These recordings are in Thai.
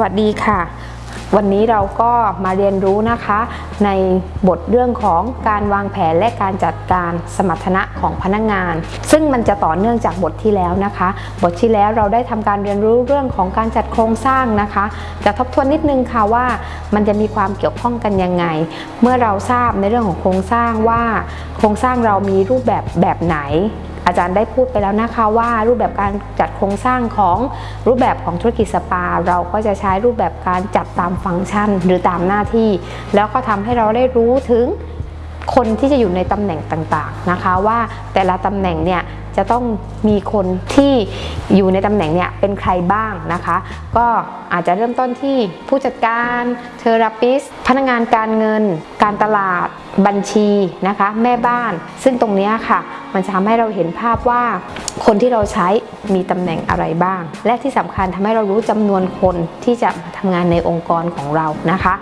วัสดีค่ะ วันนี้เราก็มาเรียนรู้นะคะ ในบทเรื่องของการวางแผนและการจัดการสมรรถนะของพนักงาน ซึ่งมันจะต่อเนื่องจากบทที่แล้วนะคะ บทที่แล้วเราได้ทำการเรียนรู้เรื่องของการจัดโครงสร้างนะคะ จะทบทวนนิดนึงค่ะว่ามันจะมีความเกี่ยวข้องกันยังไง เมื่อเราทราบในเรื่องของโครงสร้างว่า โครงสร้างเรามีรูปแบบแบบไหน อาจารย์ได้พูดไปแล้วนะคะว่ารูปแบบการจัดโครงสร้างของรูปแบบของธุรกิจสปา เราก็จะใช้รูปแบบการจัดตามฟังก์ชันหรือตามหน้าที่ แล้วก็ทำให้เราได้รู้ถึง คนที่จะอยู่ในตำแหน่งต่างๆนะคะว่าแต่ละตำแหน่งเนี่ยจะต้องมีคนที่อยู่ในตำแหน่งเนี่ยเป็นใครบ้างนะคะ ก็อาจจะเริ่มต้นที่ผู้จัดการเทอราปิสพนักงานการเงิน การตลาดบัญชีนะคะแม่บ้าน ซึ่งตรงนี้ค่ะ มันจะทำให้เราเห็นภาพว่าคนที่เราใช้มีตำแหน่งอะไรบ้าง และที่สำคัญทำให้เรารู้จำนวนคนที่จะมาทำงานในองค์กรของเรานะคะ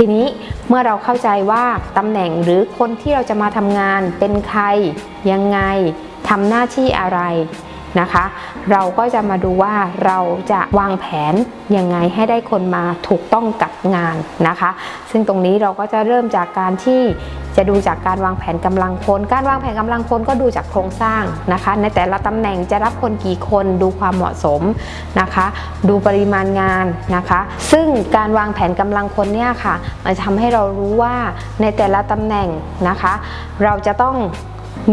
ทีนี้เมื่อเราเข้าใจว่าตำแหน่งหรือคนที่เราจะมาทำงานเป็นใครยังไงทำหน้าที่อะไร นะคะ เราก็จะมาดูว่าเราจะวางแผนยังไงให้ได้คนมาถูกต้องกับงานนะคะ ซึ่งตรงนี้เราก็จะเริ่มจากการที่จะดูจากการวางแผนกำลังคน การวางแผนกำลังคนก็ดูจากโครงสร้างนะคะ ในแต่ละตำแหน่งจะรับคนกี่คนดูความเหมาะสมนะคะ ดูปริมาณงานนะคะ ซึ่งการวางแผนกำลังคนเนี่ยค่ะมันจะทำให้เรารู้ว่าในแต่ละตำแหน่งนะคะ เราจะต้อง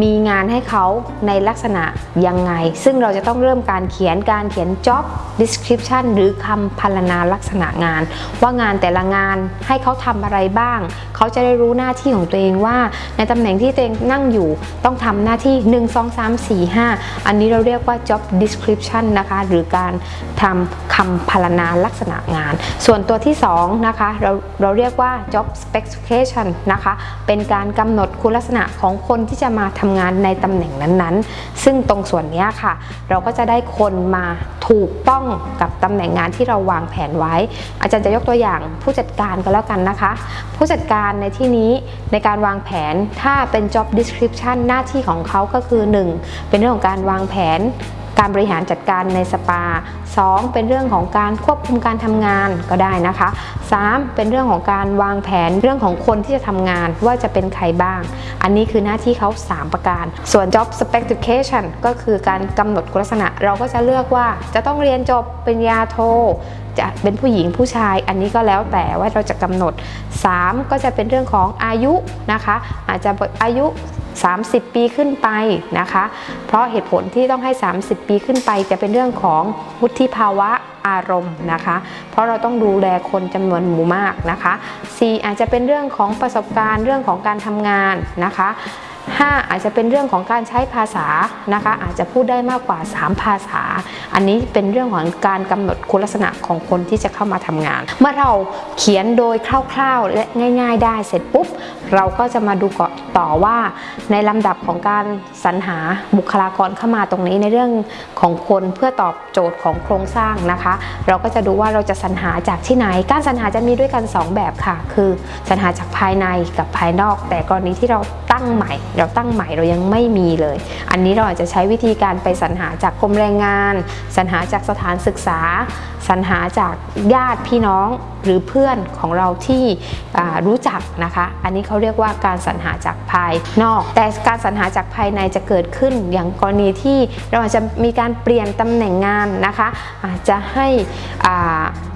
มีงานให้เขาในลักษณะยังไง ซึ่งเราจะต้องเริ่มการเขียนการเขียน job description หรือคำพรรณนาลักษณะงาน ว่างานแต่ละงานให้เขาทำอะไรบ้าง เขาจะได้รู้หน้าที่ของตัวเองว่า ในตำแหน่งที่ตัวเองนั่งอยู่ต้องทำหน้าที่ 1 2 3 4 5 อันนี้เราเรียกว่า job description นะคะหรือการทำคำพรรณนาลักษณะงาน ส่วนตัวที่2นะคะเราเราเรียกว่า job specification นะคะเป็นการกำหนดคุณลักษณะของคนที่จะมาทำงานในตำแหน่งนั้นๆ ซึ่งตรงส่วนนี้ค่ะ เราก็จะได้คนมาถูกต้องกับตำแหน่งงานที่เราวางแผนไว้ อาจารย์จะยกตัวอย่างผู้จัดการก็แล้วกันนะคะ ผู้จัดการในที่นี้ในการวางแผนถ้าเป็น job description หน้าที่ของเขาก็คือ 1 เป็นเรื่องของการวางแผน การบริหารจัดการในสปา 2. เป็นเรื่องของการควบคุมการทำงานก็ได้นะคะ 3. เป็นเรื่องของการวางแผนเรื่องของคนที่จะทำงานว่าจะเป็นใครบ้าง อันนี้คือหน้าที่เขา 3 ประการ ส่วน job specification ก็คือการกำหนดคุณลักษณะ เราก็จะเลือกว่าจะต้องเรียนจบปริญญาโทจะเป็นผู้หญิงผู้ชายอันนี้ก็แล้วแต่ว่าเราจะกำหนด 3 ก็จะเป็นเรื่องของอายุนะคะ อาจจะอายุ 30 ปีขึ้นไปนะคะ เพราะเหตุผลที่ต้องให้ 30 ปีขึ้นไป จะเป็นเรื่องของวุฒิภาวะอารมณ์นะคะ เพราะเราต้องดูแลคนจำนวนหมู่มากนะคะ 4 อาจจะเป็นเรื่องของประสบการณ์เรื่องของการทำงานนะคะ 5 อาจจะเป็นเรื่องของการใช้ภาษานะคะ อาจจะพูดได้มากกว่า 3 ภาษา อันนี้เป็นเรื่องของการกำหนดคุณลักษณะของคนที่จะเข้ามาทำงาน เมื่อเราเขียนโดยคร่าวๆ และง่าย ๆ ได้เสร็จปุ๊บ เราก็จะมาดูต่อว่าในลำดับของการสรรหาบุคลากรเข้ามาตรงนี้ในเรื่องของคนเพื่อตอบโจทย์ของโครงสร้างนะคะ เราก็จะดูว่าเราจะสรรหาจากที่ไหน การสรรหาจะมีด้วยกัน 2 แบบค่ะ คือสรรหาจากภายในกับภายนอก แต่กรณีที่เรา ตั้งใหม่ เราตั้งใหม่เรายังไม่มีเลย อันนี้เราอาจจะใช้วิธีการไปสรรหาจากกรมแรงงาน สรรหาจากสถานศึกษา สรรหาจากญาติพี่น้องหรือเพื่อนของเราที่รู้จักนะคะ อันนี้เขาเรียกว่าการสรรหาจากภายนอก แต่การสรรหาจากภายในจะเกิดขึ้นอย่างกรณีที่เราอาจจะมีการเปลี่ยนตำแหน่งงานนะคะ อาจจะให้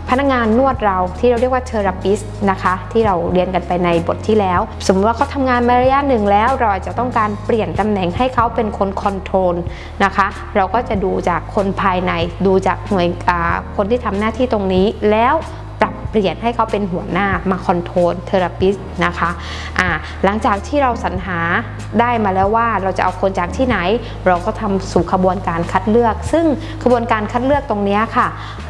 พนักงานนวดเราที่เราเรียกว่า therapist นะคะที่เราเรียนกันไปในบทที่แล้ว สมมติว่าเขาทำงานมาระยะหนึ่งแล้ว เราอาจจะต้องการเปลี่ยนตำแหน่งให้เขาเป็นคน control นะคะเราก็จะดูจากคนภายในดูจากหน่วยคนที่ทำหน้าที่ตรงนี้แล้ว เปลี่ยนให้เขาเป็นหัวหน้ามา control therapist นะคะอ่าหลังจากที่เราสรรหาได้มาแล้วว่าเราจะเอาคนจากที่ไหน เราก็ทำสู่ขบวนการคัดเลือก ซึ่งขบวนการคัดเลือกตรงนี้ค่ะ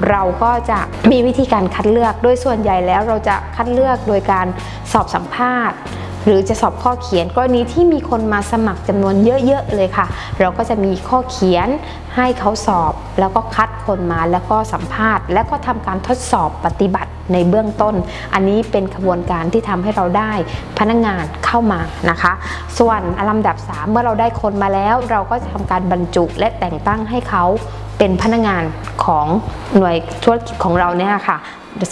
เราก็จะมีวิธีการคัดเลือกโดยส่วนใหญ่แล้วเราจะคัดเลือกโดยการสอบสัมภาษณ์หรือจะสอบข้อเขียนกรณีที่มีคนมาสมัครจำนวนเยอะๆเลยค่ะ เราก็จะมีข้อเขียนให้เขาสอบแล้วก็คัดคนมาแล้วก็สัมภาษณ์ แล้วก็ทำการทดสอบปฏิบัติในเบื้องต้น อันนี้เป็นขบวนการที่ทำให้เราได้พนักงานเข้ามานะคะ ส่วนลำดับ 3 เมื่อเราได้คนมาแล้ว เราก็จะทำการบรรจุและแต่งตั้งให้เขาเป็นพนักงานของหน่วยธุรกิจของเราเนี่ยค่ะ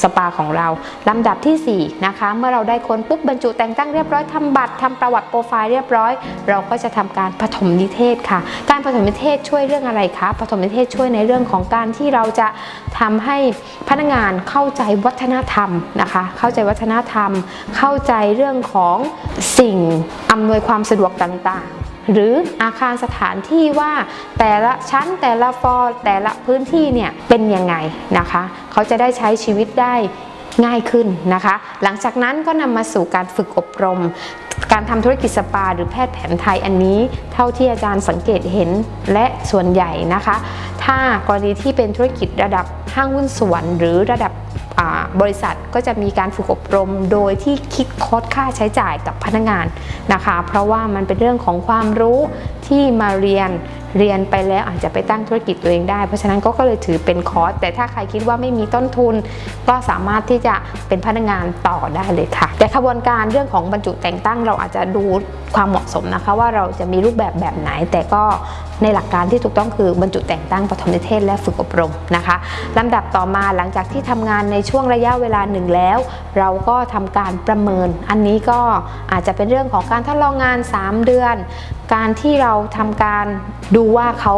สปาของเราลำดับที่ 4 นะคะ เมื่อเราได้คนปุ๊บบรรจุแต่งตั้งเรียบร้อยทำบัตรทำประวัติโปรไฟล์เรียบร้อย เราก็จะทำการปฐมนิเทศค่ะ การปฐมนิเทศช่วยเรื่องอะไรคะปฐมนิเทศช่วยในเรื่องของการที่เราจะทำให้พนักงานเข้าใจวัฒนธรรมนะคะ เข้าใจวัฒนธรรม เข้าใจเรื่องของสิ่งอำนวยความสะดวกต่างๆ หรืออาคารสถานที่ว่าแต่ละชั้นแต่ละฟอร์แต่ละพื้นที่เนี่ยเป็นยังไงนะคะ เขาจะได้ใช้ชีวิตได้ ง่ายขึ้นนะคะ หลังจากนั้นก็นำมาสู่การฝึกอบรม การทำธุรกิจสปา หรือแพทย์แผนไทยอันนี้ เท่าที่อาจารย์สังเกตเห็นและส่วนใหญ่นะคะ ถ้ากรณีที่เป็นธุรกิจระดับห้างหุ้นส่วนหรือระดับ บริษัทก็จะมีการฝึกอบรมโดยที่คิดคดค่าใช้จ่ายกับพนักงานนะคะ เพราะว่ามันเป็นเรื่องของความรู้ที่มาเรียนเรียนไปแล้วอาจจะไปตั้งธุรกิจตัวเองได้ เพราะฉะนั้นก็เลยถือเป็นคอร์สแต่ถ้าใครคิดว่าไม่มีต้นทุน ก็สามารถที่จะเป็นพนักงานต่อได้เลยค่ะ แต่ขบวนการเรื่องของบรรจุแต่งตั้งเราอาจจะดูความเหมาะสมนะคะ ว่าเราจะมีรูปแบบแบบไหน แต่ก็ในหลักการที่ถูกต้องคือบรรจุแต่งตั้งปฐมนิเทศและฝึกอบรมนะคะลำดับต่อมาหลังจากที่ทำงานในช่วงระยะเวลาหนึ่งแล้ว เราก็ทำการประเมิน อันนี้ก็อาจจะเป็นเรื่องของการทดลองงาน 3 เดือน การที่เราทำการดูว่าเขา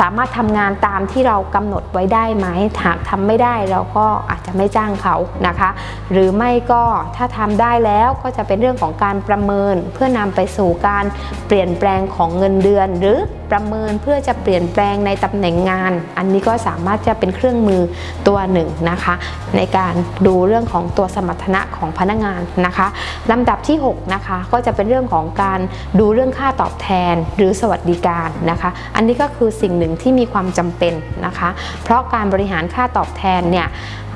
สามารถทำงานตามที่เรากำหนดไว้ได้ไหมหากทำไม่ได้เราก็อาจจะไม่จ้างเขานะคะ หรือไม่ก็ถ้าทำได้แล้วก็จะเป็นเรื่องของการประเมิน เพื่อนำไปสู่การเปลี่ยนแปลงของเงินเดือน หรือประเมินเพื่อจะเปลี่ยนแปลงในตำแหน่งงาน อันนี้ก็สามารถจะเป็นเครื่องมือตัวหนึ่งนะคะ ในการดูเรื่องของตัวสมรรถนะของพนักงานนะคะลำดับที่ 6 นะคะ ก็จะเป็นเรื่องของการดูเรื่องค่าตอบแทนหรือสวัสดิการนะคะ อันนี้ก็คือสิ่งหนึ่งที่มีความจำเป็นนะคะ เพราะการบริหารค่าตอบแทนเนี่ย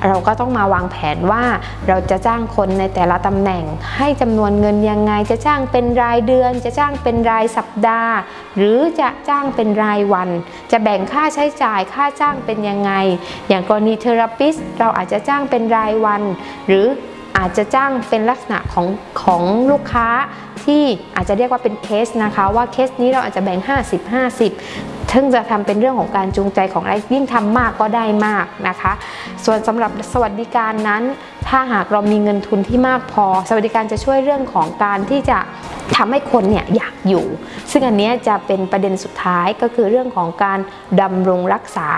เราก็ต้องมาวางแผนว่าเราจะจ้างคนในแต่ละตำแหน่ง ให้จำนวนเงินยังไง จะจ้างเป็นรายเดือน จะจ้างเป็นรายสัปดาห์ หรือจะจ้างเป็นรายวัน จะแบ่งค่าใช้จ่ายค่าจ้างเป็นยังไง อย่างกรณีเทอราปิสเราอาจจะจ้างเป็นรายวัน หรือ อาจจะจ้างเป็นลักษณะของของลูกค้าที่อาจจะเรียกว่าเป็นเคสนะคะ ว่าเคสนี้เราอาจจะแบ่ง 50-50ซึ่งจะทำเป็นเรื่องของการจูงใจของอะไรยิ่งทำมากก็ได้มากนะคะ ส่วนสำหรับสวัสดิการนั้น ถ้าหากเรามีเงินทุนที่มากพอ สวัสดิการจะช่วยเรื่องของการที่จะทำให้คนเนี่ยอยากอยู่ ซึ่งอันนี้จะเป็นประเด็นสุดท้ายก็คือเรื่องของการดำรงรักษา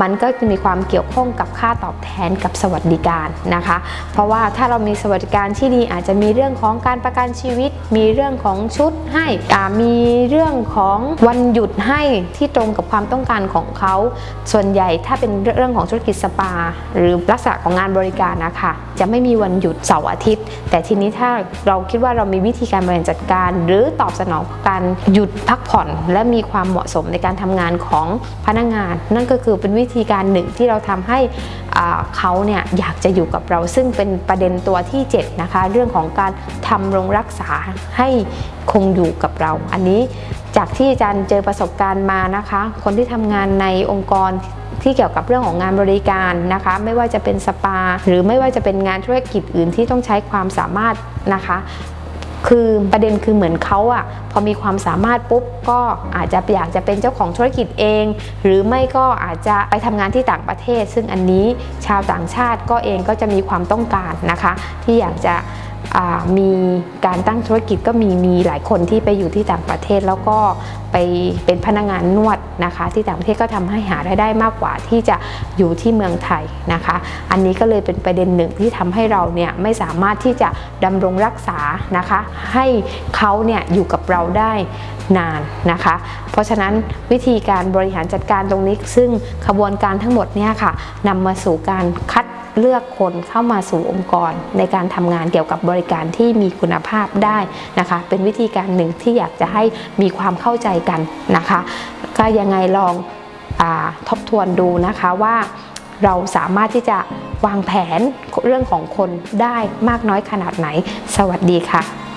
มันก็จะมีความเกี่ยวข้องกับค่าตอบแทนกับสวัสดิการนะคะ เพราะว่าถ้าเรามีสวัสดิการที่ดีอาจจะมีเรื่องของการประกันชีวิต มีเรื่องของชุดให้มีเรื่องของวันหยุดให้ที่ตรงกับความต้องการของเขา ส่วนใหญ่ถ้าเป็นเรื่องของธุรกิจสปา หรือลักษณะของงานบริการนะคะจะไม่มีวันหยุดเสาร์อาทิตย์ แต่ทีนี้ถ้าเราคิดว่าเรามีวิธีการบริหารจัดการ หรือตอบสนองการหยุดพักผ่อน และมีความเหมาะสมในการทำงานของพนักงาน นั่นก็คือเป็นวิธีการหนึ่งที่เราทำให้เขาเนี่ยอยากจะอยู่กับเราซึ่งเป็นประเด็นตัวที่7นะคะเรื่องของการทำรงรักษาให้คงอยู่กับเรา อันนี้จากที่อาจารย์เจอประสบการณ์มานะคะ คนที่ทำงานในองค์กร ที่เกี่ยวกับเรื่องของงานบริการนะคะ ไม่ว่าจะเป็นสปา หรือไม่ว่าจะเป็นงานธุรกิจอื่นที่ต้องใช้ความสามารถนะคะคือประเด็นคือเหมือนเขาอะพอมีความสามารถปุ๊บก็อาจจะอยากจะเป็นเจ้าของธุรกิจเอง หรือไม่ก็อาจจะไปทำงานที่ต่างประเทศ ซึ่งอันนี้ชาวต่างชาติก็เองก็จะมีความต้องการนะคะ ที่อยากจะ มีการตั้งธุรกิจก็มีมีหลายคนที่ไปอยู่ที่ต่างประเทศแล้วก็ไปเป็นพนักงานนวดนะคะ ที่ต่างประเทศก็ทำให้หารายได้มากกว่าที่จะอยู่ที่เมืองไทยนะคะ อันนี้ก็เลยเป็นประเด็นหนึ่งที่ทำให้เราเนี่ยไม่สามารถที่จะดำรงรักษานะคะ ให้เขาเนี่ยอยู่กับเราได้นานนะคะ เพราะฉะนั้นวิธีการบริหารจัดการตรงนี้ ซึ่งขบวนการทั้งหมดเนี่ยค่ะนำมาสู่การคัด เลือกคนเข้ามาสู่องค์กร ในการทำงานเกี่ยวกับบริการที่มีคุณภาพได้นะคะ เป็นวิธีการหนึ่งที่อยากจะให้มีความเข้าใจกันนะคะ ก็ยังไงลองอทบทวนดูนะคะว่าเราสามารถที่จะวางแผนเรื่องของคนได้มากน้อยขนาดไหน สวัสดีค่ะ